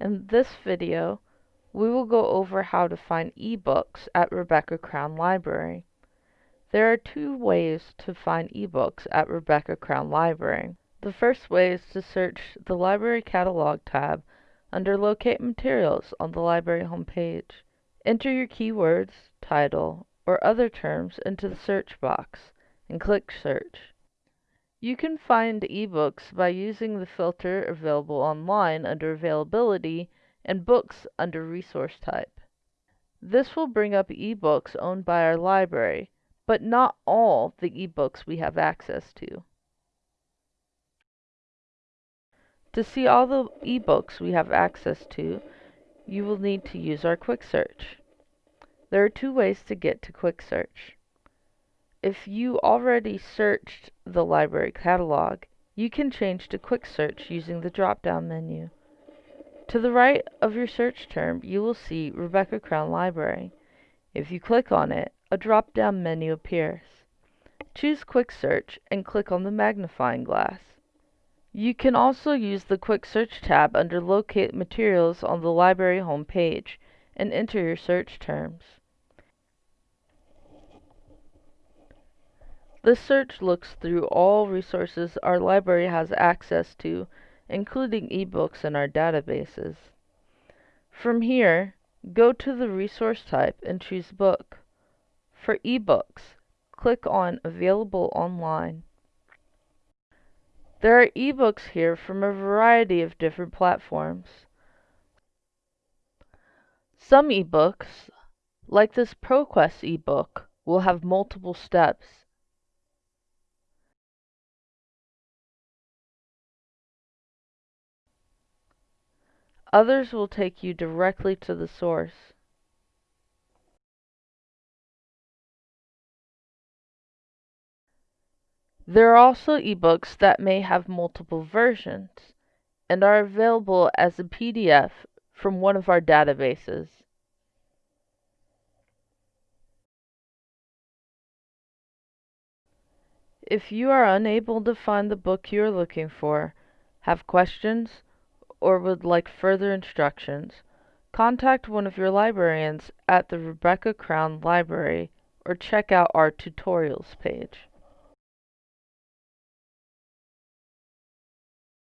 In this video, we will go over how to find ebooks at Rebecca Crown Library. There are two ways to find ebooks at Rebecca Crown Library. The first way is to search the Library Catalog tab under Locate Materials on the library homepage. Enter your keywords, title, or other terms into the search box and click Search. You can find ebooks by using the filter available online under Availability and Books under Resource Type. This will bring up ebooks owned by our library, but not all the ebooks we have access to. To see all the ebooks we have access to, you will need to use our Quick Search. There are two ways to get to Quick Search. If you already searched the library catalog, you can change to Quick Search using the drop-down menu. To the right of your search term, you will see Rebecca Crown Library. If you click on it, a drop-down menu appears. Choose Quick Search and click on the magnifying glass. You can also use the Quick Search tab under Locate Materials on the library home page and enter your search terms. This search looks through all resources our library has access to, including ebooks in our databases. From here, go to the resource type and choose Book. For ebooks, click on Available Online. There are ebooks here from a variety of different platforms. Some ebooks, like this ProQuest ebook, will have multiple steps. Others will take you directly to the source. There are also ebooks that may have multiple versions and are available as a PDF from one of our databases. If you are unable to find the book you are looking for, have questions, or would like further instructions, contact one of your librarians at the Rebecca Crown Library or check out our tutorials page.